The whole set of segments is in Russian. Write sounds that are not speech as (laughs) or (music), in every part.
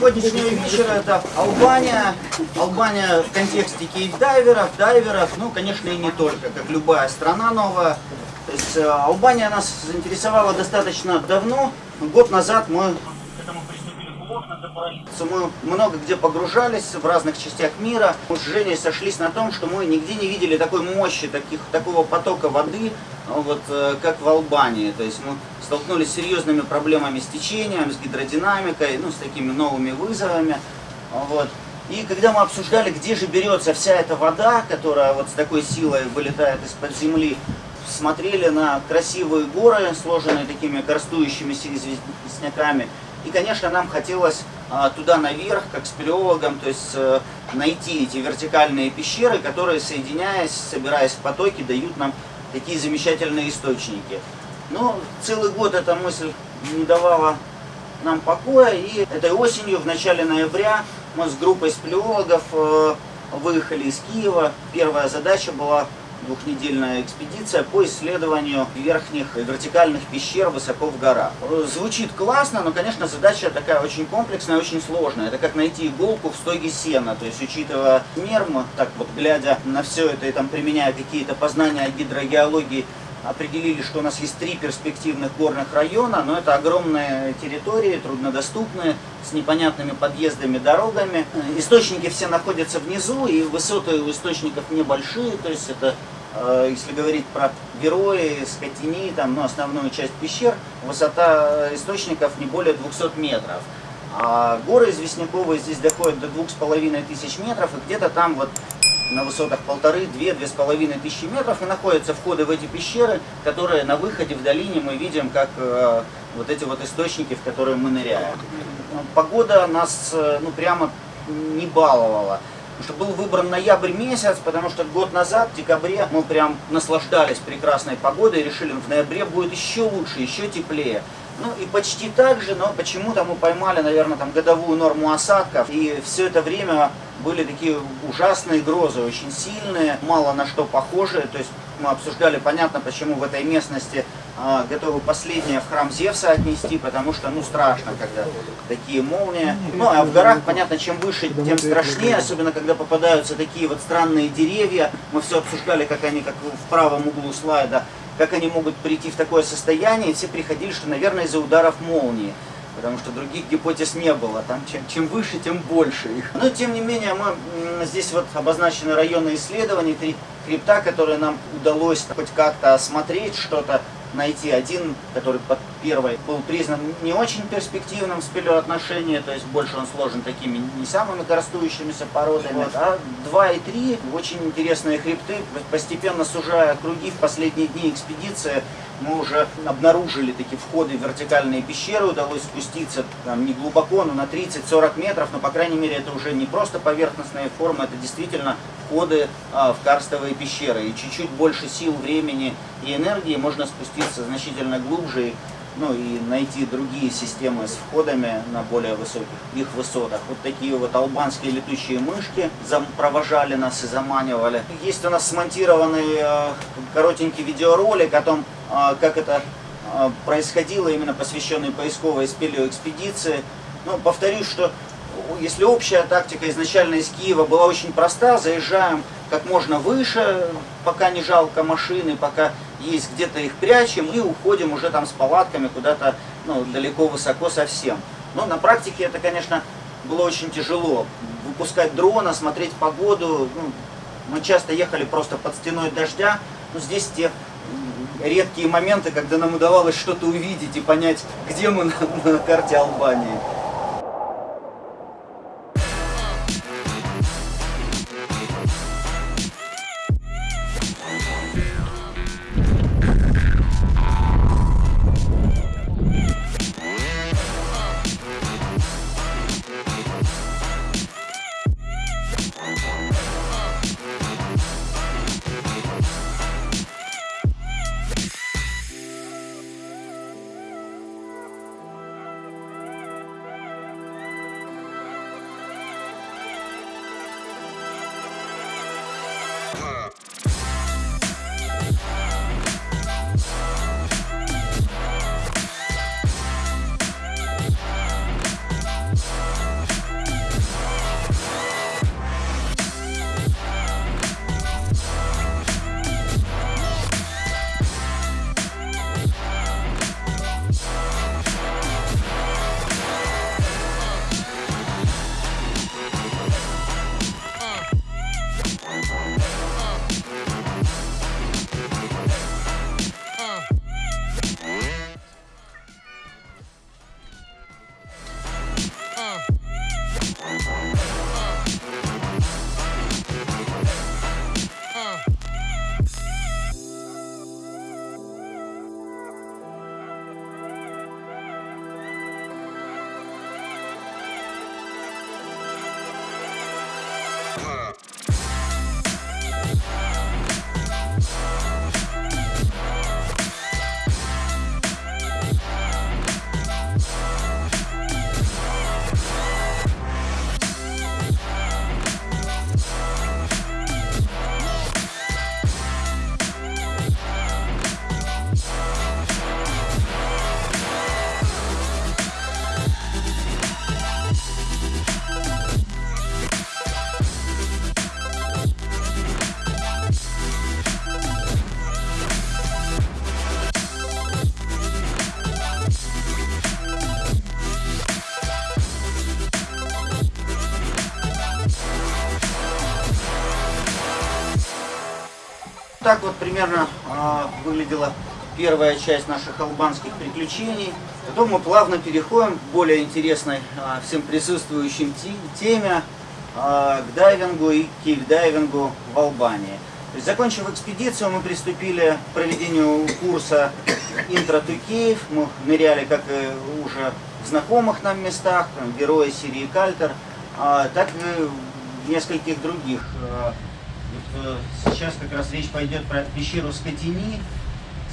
Сегодняшнего вечера это Албания. Албания в контексте кейп-дайверов, дайверов, ну, конечно, и не только, как любая страна новая. То есть э, Албания нас заинтересовала достаточно давно. Год назад мы мы много где погружались в разных частях мира. Мы с Женей сошлись на том, что мы нигде не видели такой мощи, таких, такого потока воды, вот, э, как в Албании. То есть мы столкнулись с серьезными проблемами с течением, с гидродинамикой, ну, с такими новыми вызовами. Вот. И когда мы обсуждали, где же берется вся эта вода, которая вот с такой силой вылетает из-под земли, смотрели на красивые горы, сложенные такими корстующимися известняками, и, конечно, нам хотелось а, туда наверх, как спелеологам, то есть э, найти эти вертикальные пещеры, которые, соединяясь, собираясь в потоки, дают нам такие замечательные источники. Но целый год эта мысль не давала нам покоя, и этой осенью, в начале ноября, мы с группой спелеологов э, выехали из Киева. Первая задача была двухнедельная экспедиция по исследованию верхних вертикальных пещер высоко в горах. Звучит классно, но, конечно, задача такая очень комплексная, очень сложная. Это как найти иголку в стоге сена, то есть, учитывая мерм, так вот, глядя на все это и там применяя какие-то познания о гидрогеологии, определили, что у нас есть три перспективных горных района, но это огромные территории, труднодоступные, с непонятными подъездами, дорогами. Источники все находятся внизу, и высоты у источников небольшие, то есть это, если говорить про Герои, Скотини, там, ну, основную часть пещер, высота источников не более 200 метров. А горы известняковые здесь доходят до двух с половиной тысяч метров, и где-то там вот на высотах полторы, две, две с половиной тысячи метров, и находятся входы в эти пещеры, которые на выходе в долине мы видим, как э, вот эти вот источники, в которые мы ныряем. Погода нас, э, ну, прямо не баловала. Что был выбран ноябрь месяц, потому что год назад, в декабре, мы прям наслаждались прекрасной погодой решили, в ноябре будет еще лучше, еще теплее. Ну и почти так же, но почему-то мы поймали, наверное, там годовую норму осадков. И все это время были такие ужасные грозы, очень сильные, мало на что похожие. То есть мы обсуждали, понятно, почему в этой местности а, готовы последнее в храм Зевса отнести, потому что, ну, страшно, когда такие молнии. Ну, а в горах, понятно, чем выше, тем страшнее, особенно когда попадаются такие вот странные деревья. Мы все обсуждали, как они, как в правом углу слайда, как они могут прийти в такое состояние, и все приходили, что, наверное, из-за ударов молнии. Потому что других гипотез не было. Там чем, чем выше, тем больше их. Но, тем не менее, мы здесь вот обозначены районы исследований, три хребта, которые нам удалось хоть как-то осмотреть, что-то найти один, который под первой был признан не очень перспективным в спелеоотношении, то есть больше он сложен такими не самыми коростующимися породами, вот. а 2 и 3 очень интересные хребты, постепенно сужая круги в последние дни экспедиции, мы уже обнаружили такие входы в вертикальные пещеры, удалось спуститься там, не глубоко, но на 30-40 метров, но по крайней мере это уже не просто поверхностные формы, это действительно входы а, в карстовые пещеры. И чуть-чуть больше сил, времени и энергии можно спуститься значительно глубже ну и найти другие системы с входами на более высоких их высотах. Вот такие вот албанские летучие мышки провожали нас и заманивали. Есть у нас смонтированный э, коротенький видеоролик о том, э, как это э, происходило, именно посвященный поисковой спелеоэкспедиции. Ну, повторюсь, что если общая тактика изначально из Киева была очень проста, заезжаем как можно выше, пока не жалко машины, пока есть где-то их прячем и уходим уже там с палатками куда-то ну, далеко, высоко совсем. Но на практике это, конечно, было очень тяжело. Выпускать дрона, смотреть погоду. Ну, мы часто ехали просто под стеной дождя. Но здесь те редкие моменты, когда нам удавалось что-то увидеть и понять, где мы на, на карте Албании. Примерно э, выглядела первая часть наших албанских приключений. Потом мы плавно переходим к более интересной э, всем присутствующим теме, э, к дайвингу и кейв-дайвингу в Албании. Есть, закончив экспедицию, мы приступили к проведению курса «Intro to Cave». Мы ныряли как и уже в знакомых нам местах, там, герои серии «Кальтер», так и в нескольких других. Вот, э, сейчас как раз речь пойдет про пещеру Скотини,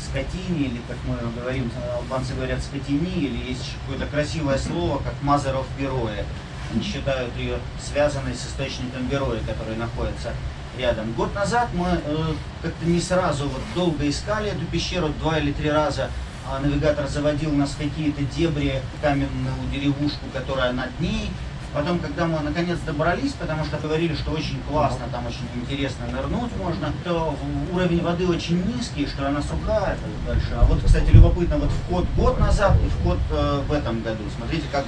Скотини, или как мы говорим, албанцы говорят Скотини, или есть какое-то красивое слово, как Мазеров Героя. Они считают ее связанной с источником Героя, который находится рядом. Год назад мы э, как-то не сразу вот долго искали эту пещеру, два или три раза а навигатор заводил нас в какие-то дебри, каменную деревушку, которая над ней. Потом, когда мы наконец добрались, потому что говорили, что очень классно, там очень интересно нырнуть можно, то уровень воды очень низкий, что она сухая дальше. А вот, кстати, любопытно, вот вход год назад и вход э, в этом году. Смотрите, как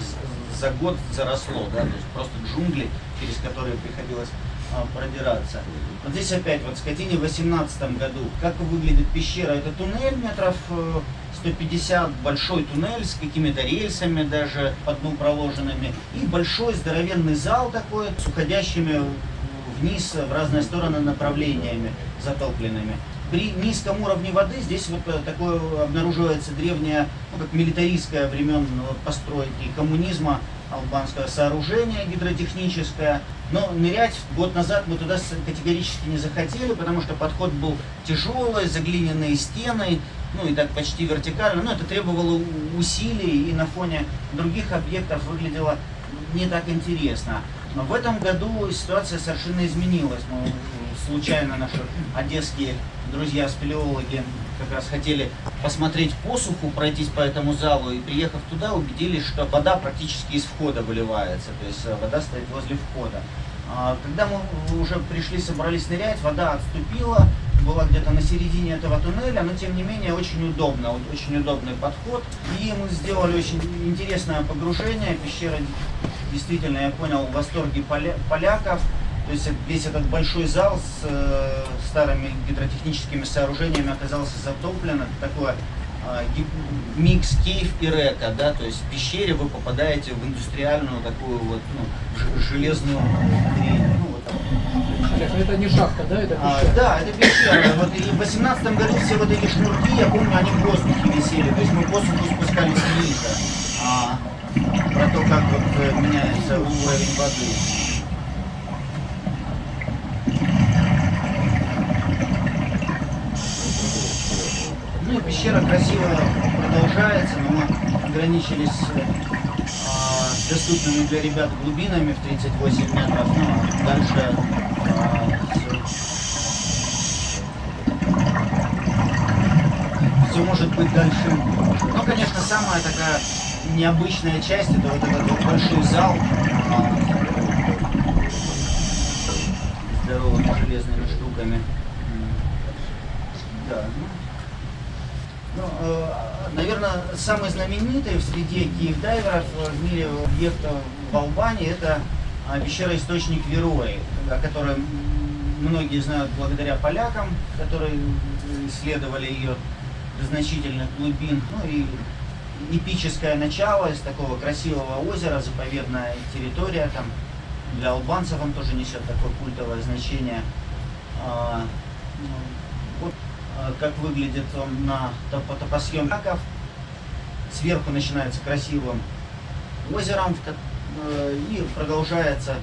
за год заросло, да, то есть просто джунгли, через которые приходилось а, продираться. Вот здесь опять, вот в Скотине в 18 году. Как выглядит пещера? Это туннель метров 150, э, большой туннель с какими-то рельсами даже по дну проложенными. И большой здоровенный зал такой с уходящими вниз в разные стороны направлениями затопленными. При низком уровне воды здесь вот э, такое обнаруживается древнее, ну как милитаристское времен э, постройки коммунизма албанское сооружение гидротехническое. Но нырять год назад мы туда категорически не захотели, потому что подход был тяжелый, заглиненные стены, ну и так почти вертикально. Но это требовало усилий и на фоне других объектов выглядело не так интересно. Но в этом году ситуация совершенно изменилась. Мы случайно наши одесские друзья-спелеологи как раз хотели посмотреть посуху, пройтись по этому залу, и приехав туда, убедились, что вода практически из входа выливается, то есть э, вода стоит возле входа. А, когда мы уже пришли, собрались нырять, вода отступила, была где-то на середине этого туннеля, но тем не менее очень удобно, очень удобный подход. И мы сделали очень интересное погружение, пещера действительно, я понял, в восторге поля поляков. То есть весь этот большой зал с э, старыми гидротехническими сооружениями оказался затоплен. Это такое э, микс кейв и река, да, то есть в пещере вы попадаете в индустриальную такую вот ну, железную. Ну, вот, это не шахта, да? Это а, да, это пещера. Вот и в 18 году все вот эти шнурки, я помню, они в воздухе висели. То есть мы в воздуху спускались вниз. А, про то, как вот э, меняется уровень воды. Ну пещера красиво продолжается, но мы ограничились а, доступными для ребят глубинами в 38 метров, ну а дальше а, все, все может быть дальше. Ну, конечно, самая такая необычная часть, это вот этот вот большой зал а, здоровыми железными штуками. Да, ну, ну, э, наверное, самый знаменитый в среде киев-дайверов в мире объекта в Албании это а, пещера Источник Верои, о которой многие знают благодаря полякам, которые исследовали ее до значительных глубин. Ну и эпическое начало из такого красивого озера, заповедная территория, там для албанцев он тоже несет такое культовое значение. А, как выглядит он на топосъемках. Сверху начинается красивым озером э, и продолжается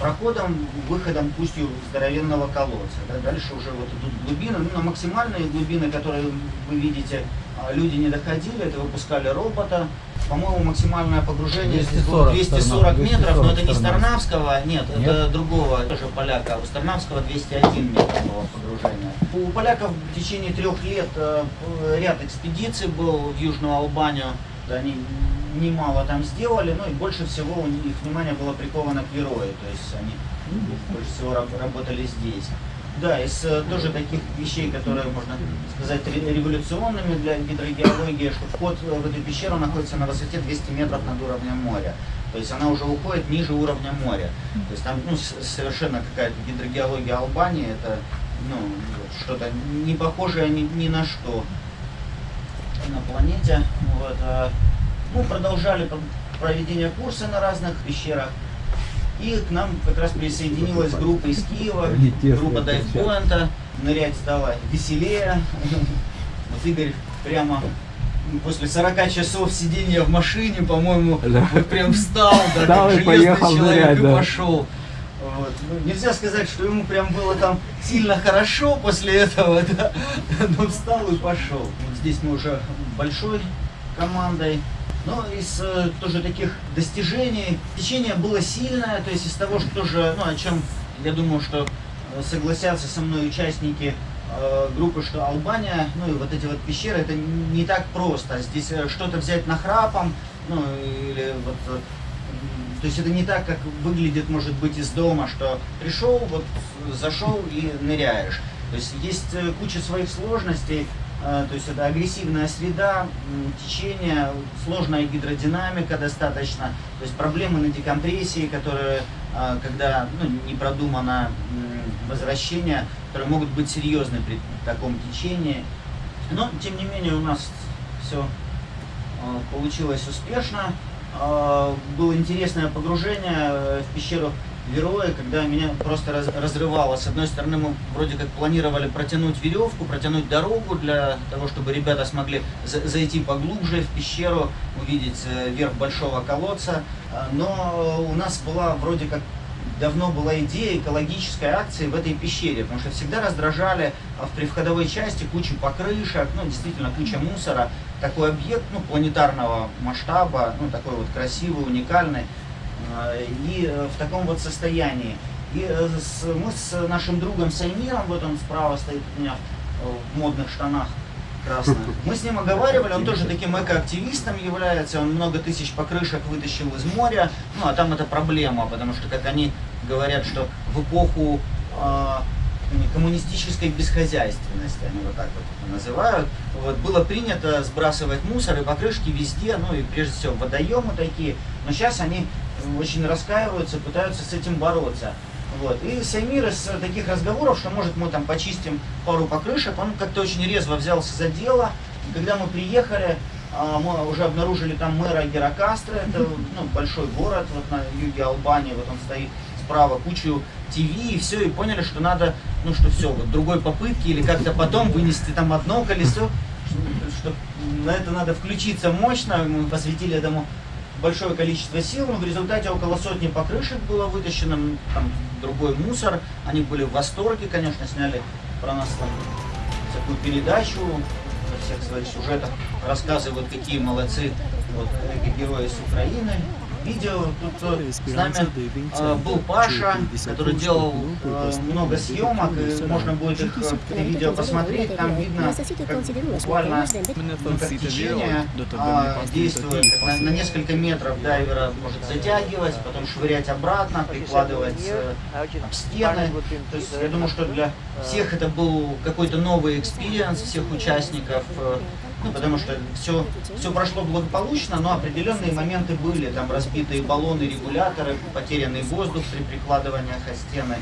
проходом, выходом пустью здоровенного колодца. Да, дальше уже вот идут глубины, ну, на максимальные глубины, которые вы видите, люди не доходили, это выпускали робота. По-моему, максимальное погружение 240, 240 метров, но это не Старнавского, нет, нет, это другого, тоже поляка. У Старнавского 201 метр было погружение. У поляков в течение трех лет э, ряд экспедиций был в Южную Албанию. Они немало там сделали, но и больше всего у них внимание было приковано к Верое, то есть они больше всего работали здесь. Да, из э, тоже таких вещей, которые, можно сказать, революционными для гидрогеологии, что вход в эту пещеру находится на высоте 200 метров над уровнем моря. То есть она уже уходит ниже уровня моря. То есть там ну, совершенно какая-то гидрогеология Албании, это ну, что-то не похожее ни, ни на что на планете. Вот, а, мы продолжали проведение курса на разных пещерах. И к нам как раз присоединилась группа из Киева, группа дайвпоинта. Нырять стало веселее. (laughs) Вот Игорь прямо после 40 часов сидения в машине, по-моему, да. вот прям встал, да, встал как и поехал человек нырять, и да. пошел. Вот. Ну, нельзя сказать, что ему прям было там сильно хорошо после этого, (laughs) да, но встал и пошел. Вот здесь мы уже большой командой. Но из э, тоже таких достижений течение было сильное, то есть из того, что тоже, ну, о чем я думаю, что э, согласятся со мной участники э, группы, что Албания, ну и вот эти вот пещеры, это не так просто. Здесь э, что-то взять нахрапом, ну или вот э, то есть это не так, как выглядит, может быть, из дома, что пришел, вот зашел и ныряешь. То есть есть куча своих сложностей, то есть это агрессивная среда, течение, сложная гидродинамика достаточно, то есть проблемы на декомпрессии, которые, а, когда ну, не продумано возвращение, которые могут быть серьезны при таком течении. Но, тем не менее, у нас все а, получилось успешно. Было интересное погружение э, в пещеру герои, когда меня просто раз, разрывало. С одной стороны, мы вроде как планировали протянуть веревку, протянуть дорогу для того, чтобы ребята смогли за, зайти поглубже в пещеру, увидеть э, верх большого колодца. А, но у нас была вроде как давно была идея экологической акции в этой пещере, потому что всегда раздражали а, в привходовой части кучу покрышек, ну, действительно, куча мусора. Такой объект, ну, планетарного масштаба, ну, такой вот красивый, уникальный. А, и э, в таком вот состоянии. И э, мы с нашим другом Саймиром, вот он справа стоит у меня в модных штанах красных, (laughs) мы с ним оговаривали, он тоже таким экоактивистом является, он много тысяч покрышек вытащил из моря, ну а там это проблема, потому что, как они говорят, что в эпоху э, коммунистической бесхозяйственности, они вот так вот это называют, вот, было принято сбрасывать мусор и покрышки везде, ну и прежде всего водоемы такие, но сейчас они очень раскаиваются, пытаются с этим бороться. Вот. И Саймир из таких разговоров, что может мы там почистим пару покрышек, он как-то очень резво взялся за дело. И когда мы приехали, а, мы уже обнаружили там мэра Геракастра, это ну, большой город вот на юге Албании, вот он стоит справа, кучу ТВ и все, и поняли, что надо, ну что все, вот другой попытки или как-то потом вынести там одно колесо, что на это надо включиться мощно, мы посвятили этому большое количество сил, но в результате около сотни покрышек было вытащено, там другой мусор. Они были в восторге, конечно, сняли про нас там такую передачу во всех своих сюжетах, рассказывают, какие молодцы вот, герои с Украины видео. Тут э, с нами э, был Паша, который делал э, много съемок, и можно будет их это видео посмотреть. Там видно, как буквально ну, как течение а, действует. На, на несколько метров дайвера может затягивать, потом швырять обратно, прикладывать об стены. То есть я думаю, что для всех это был какой-то новый experience, всех участников ну, потому что все, все прошло благополучно, но определенные моменты были, там разбитые баллоны, регуляторы, потерянный воздух при прикладывании о стены.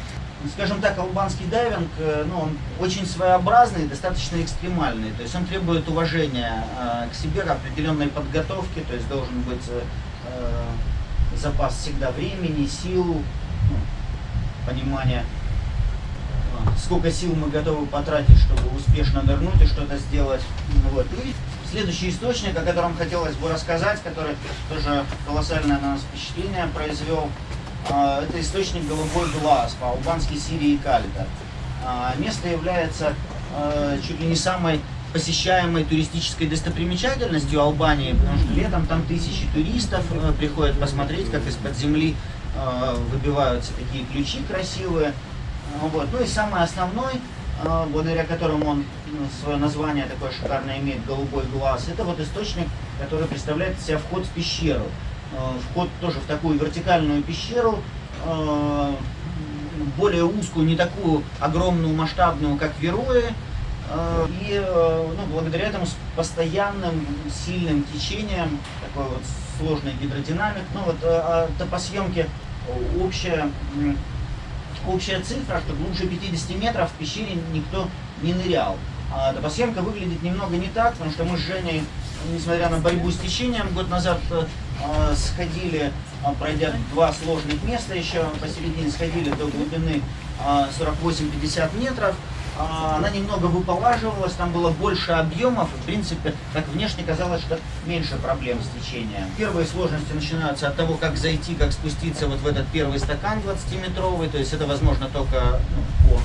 Скажем так, албанский дайвинг, э, ну, он очень своеобразный, достаточно экстремальный, то есть он требует уважения э, к себе, определенной подготовки, то есть должен быть э, э запас всегда времени, сил, ну, понимания сколько сил мы готовы потратить, чтобы успешно нырнуть и что-то сделать. Вот. И следующий источник, о котором хотелось бы рассказать, который тоже колоссальное на нас впечатление произвел, а, это источник «Голубой глаз» по-албански Сирии и Калита. А, место является а, чуть ли не самой посещаемой туристической достопримечательностью Албании, потому что летом там тысячи туристов приходят посмотреть, как из-под земли выбиваются такие ключи красивые. Ну вот. Ну и самый основной, а, благодаря которому он ну, свое название такое шикарное имеет, голубой глаз, это вот источник, который представляет себя вход в пещеру. А, вход тоже в такую вертикальную пещеру, а, более узкую, не такую огромную, масштабную, как Веруи, и ну, благодаря этому с постоянным сильным течением, такой вот сложный гидродинамик, ну вот а, топосъемки общая общая цифра, что глубже 50 метров в пещере никто не нырял. А топосхемка выглядит немного не так, потому что мы с Женей, несмотря на борьбу с течением, год назад э, сходили, э, пройдя два сложных места еще посередине, сходили до глубины э, 48-50 метров. А, она немного выполаживалась, там было больше объемов, в принципе, как внешне казалось, что меньше проблем с течением. Первые сложности начинаются от того, как зайти, как спуститься вот в этот первый стакан 20-метровый, то есть это возможно только ну, по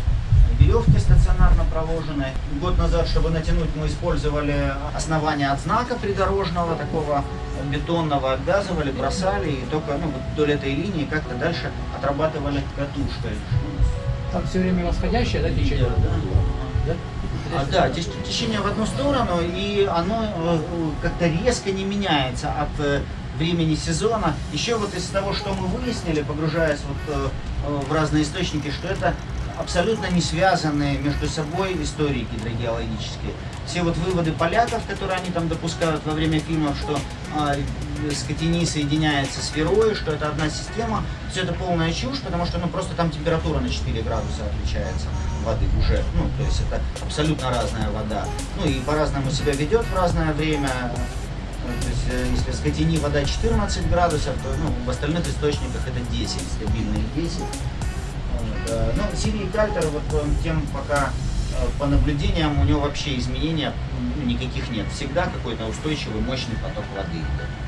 веревке стационарно проложенной. Год назад, чтобы натянуть, мы использовали основание от знака придорожного, такого бетонного, обвязывали, бросали, и только ну, вдоль этой линии как-то дальше отрабатывали катушкой. Там все время восходящее, да, течение? Да. А, да, течение в одну сторону, и оно э, как-то резко не меняется от э, времени сезона. Еще вот из того, что мы выяснили, погружаясь вот э, в разные источники, что это абсолютно не связанные между собой истории гидрогеологические. Все вот выводы поляков, которые они там допускают во время фильмов, что э, скотини соединяется с Верой, что это одна система, все это полная чушь, потому что ну, просто там температура на 4 градуса отличается воды уже. Ну, то есть это абсолютно разная вода. Ну и по-разному себя ведет в разное время. То есть, э, если в скотине вода 14 градусов, то ну, в остальных источниках это 10, стабильные 10. Э, ну, Сирий Кальтер, вот тем пока э, по наблюдениям у него вообще изменения ну, никаких нет. Всегда какой-то устойчивый, мощный поток воды идет.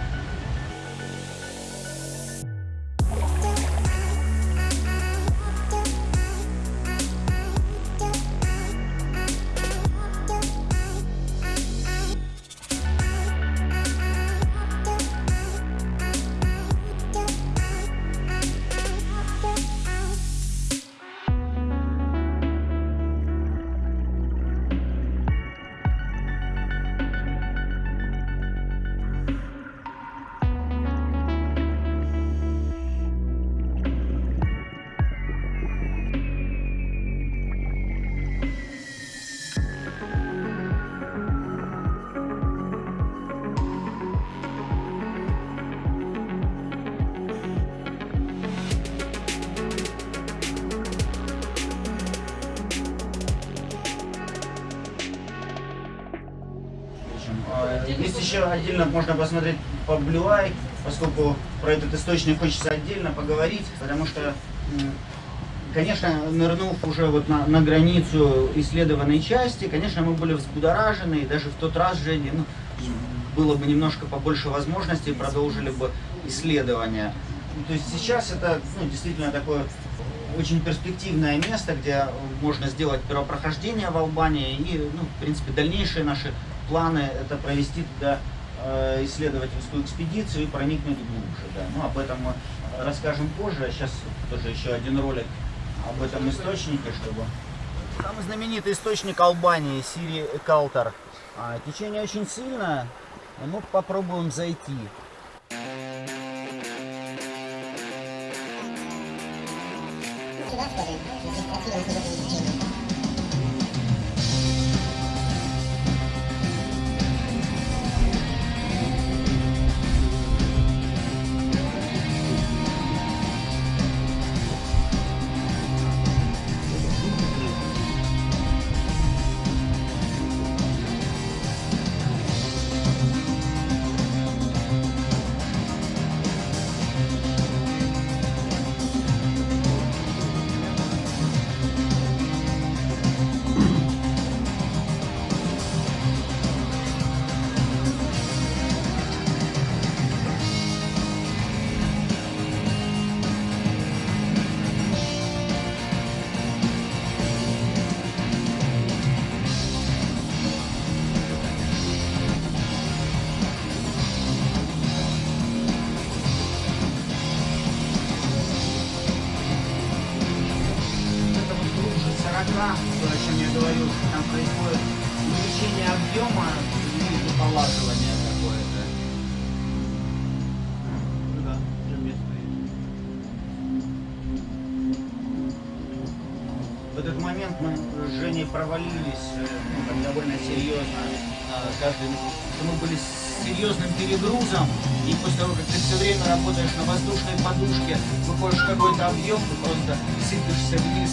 Есть еще отдельно можно посмотреть по Blue Eye, поскольку про этот источник хочется отдельно поговорить, потому что, конечно, нырнув уже вот на, на границу исследованной части, конечно, мы были взбудоражены, и даже в тот раз, Женя, ну, было бы немножко побольше возможностей, продолжили бы исследования. То есть сейчас это ну, действительно такое очень перспективное место, где можно сделать первопрохождение в Албании и, ну, в принципе, дальнейшие наши планы это провести туда э, исследовательскую экспедицию и проникнуть глубже. Да. Ну, об этом мы расскажем позже. А сейчас тоже еще один ролик об этом источнике, чтобы... Самый знаменитый источник Албании, Сири Калтар. А, течение очень сильное, мы попробуем зайти. Сюда, пока, перегрузом, и после того, как ты все время работаешь на воздушной подушке, выходишь какой-то объем, ты просто сыпешься вниз.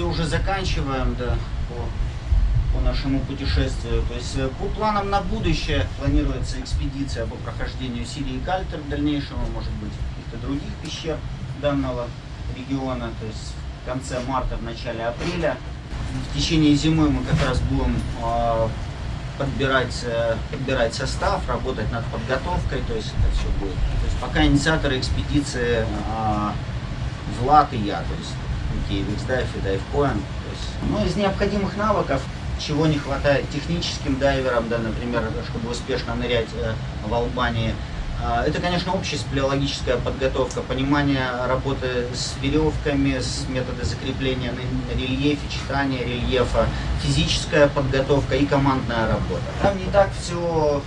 Все уже заканчиваем, да, по, по нашему путешествию. То есть э, по планам на будущее планируется экспедиция по прохождению Сирии Кальтер в дальнейшем, может быть, каких-то других пещер данного региона, то есть в конце марта, в начале апреля. В течение зимы мы как раз будем э, подбирать, э, подбирать состав, работать над подготовкой, то есть это все будет. То есть пока инициаторы экспедиции э, Влад и я, то есть Никей Виксдайв и Дайвкоин. Ну, из необходимых навыков, чего не хватает техническим дайверам, да, например, чтобы успешно нырять э, в Албании, а, это, конечно, общая спелеологическая подготовка, понимание работы с веревками, с методы закрепления на рельефе, читания рельефа, физическая подготовка и командная работа. Там не так все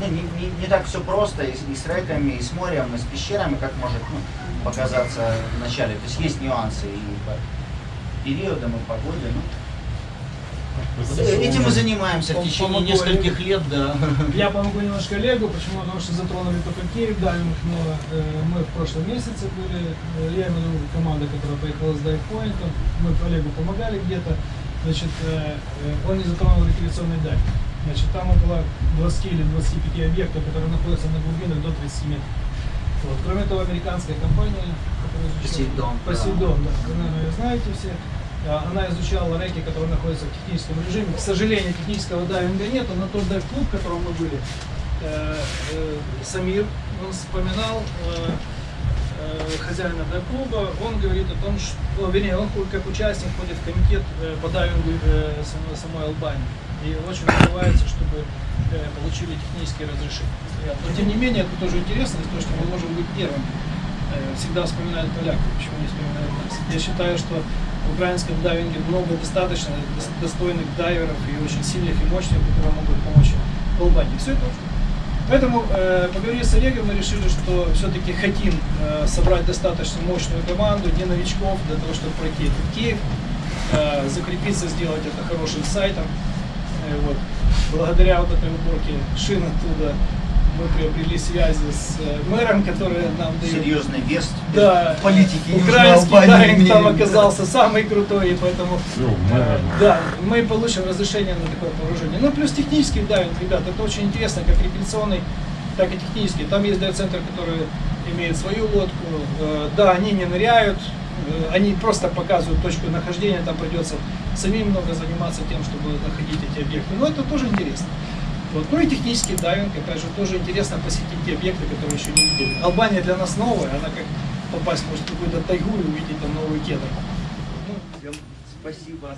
ну, не, не, не так все просто и, с- и с реками, и с морем, и с пещерами, как может ну, показаться в начале. То есть есть нюансы и по периодам, и погоде. Ну, этим мы занимаемся в течение нескольких лет, да. Я помогу немножко Олегу, почему? Потому что затронули только Киев, дайвинг, но э, мы в прошлом месяце были, э, я имею в виду команда, которая поехала с дайвпоинтом, мы Олегу помогали где-то, значит, э, он не затронул рекреационный дайв. Значит, там около 20 или 25 объектов, которые находятся на глубинах до 30 метров. Вот. Кроме того, американская компания, которая изучала- Посейдон, да. Посейдон, да. Вы, наверное, ее знаете все. А, Она изучала реки, которые находятся в техническом режиме. К сожалению, технического дайвинга нет, но тот дайв-клуб, в котором мы были, э, э, Самир, он вспоминал э, хозяина дайв-клуба, он говорит о том, что, вернее, он как участник входит в комитет по дайвингу самой Албании. И очень добивается, чтобы э, получили технические разрешения. Но тем не менее, это тоже интересно, того, что мы можем быть первым. Э, Всегда вспоминают поляков, почему не вспоминают нас. Я считаю, что в украинском дайвинге много достаточно дос- достойных дайверов и очень сильных и мощных, которые могут помочь Албании. Все это Поэтому, э, поговорив с Олегом, мы решили, что все-таки хотим э, собрать достаточно мощную команду, не новичков, для того, чтобы пройти этот Киев, э, закрепиться, сделать это хорошим сайтом. Э, вот. Благодаря вот этой уборке шин оттуда мы приобрели связи с э, мэром, который нам дает Серьезный вес. да, политики украинский дайвинг там оказался самый крутой, и поэтому Ну, э, да, мы получим разрешение на такое погружение. Ну, плюс технический дайвинг, ребят, это очень интересно, как рекреационный, так и технический. Там есть дайв-центр, который имеет свою лодку. Э, Да, они не ныряют, они просто показывают точку нахождения, там придется самим много заниматься тем, чтобы находить эти объекты. Но это тоже интересно. Вот. Ну и технический дайвинг, опять же, тоже интересно посетить те объекты, которые еще не видели. Албания для нас новая, она как попасть может в какую-то тайгу и увидеть там новый кедр. Ну, Спасибо.